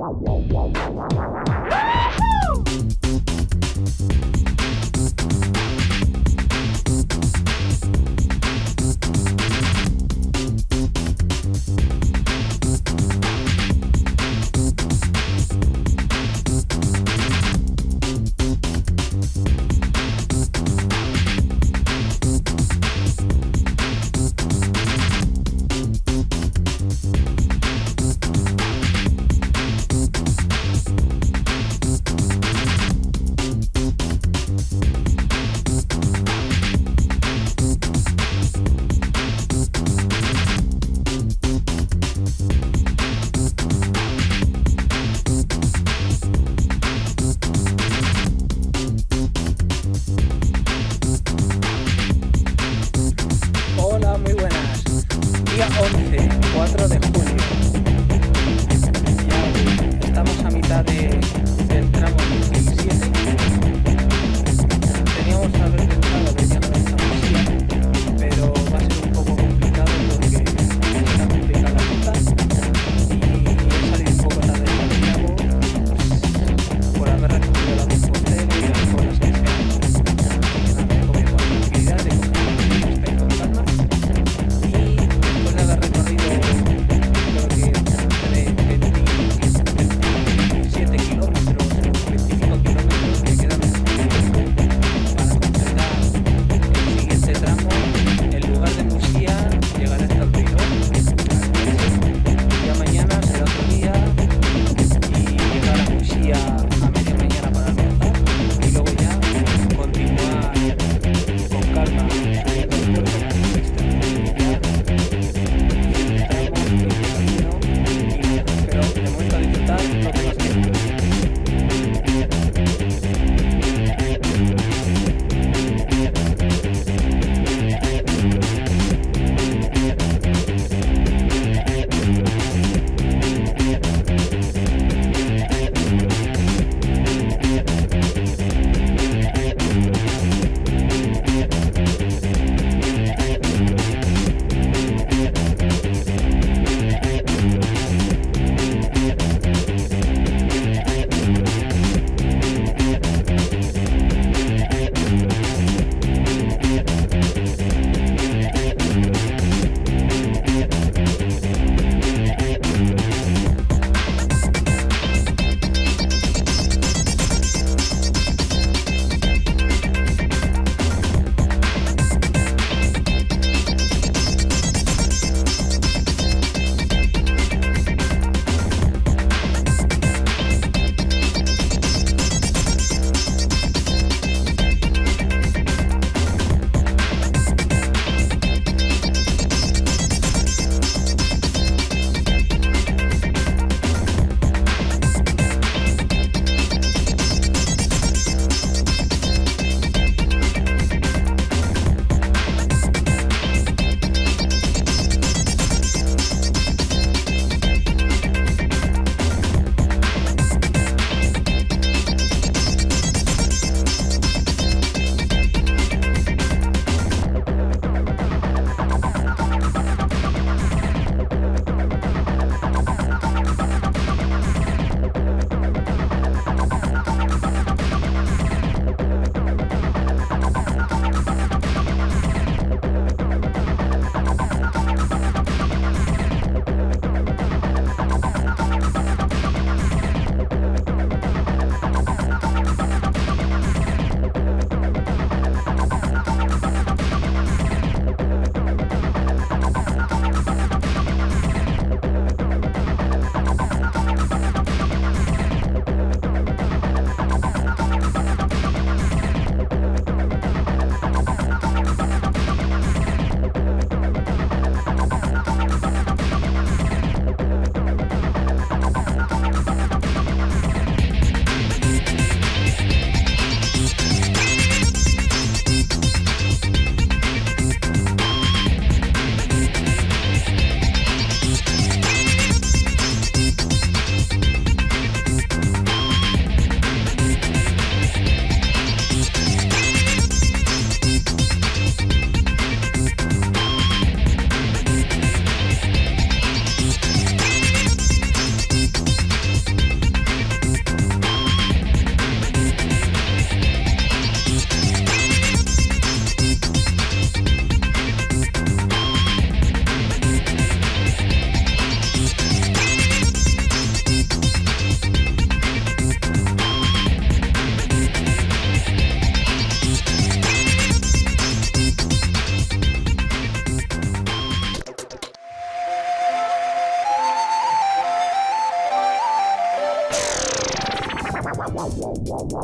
Woohoo! Día 11, 4 de julio. Estamos a mitad de. Uhul!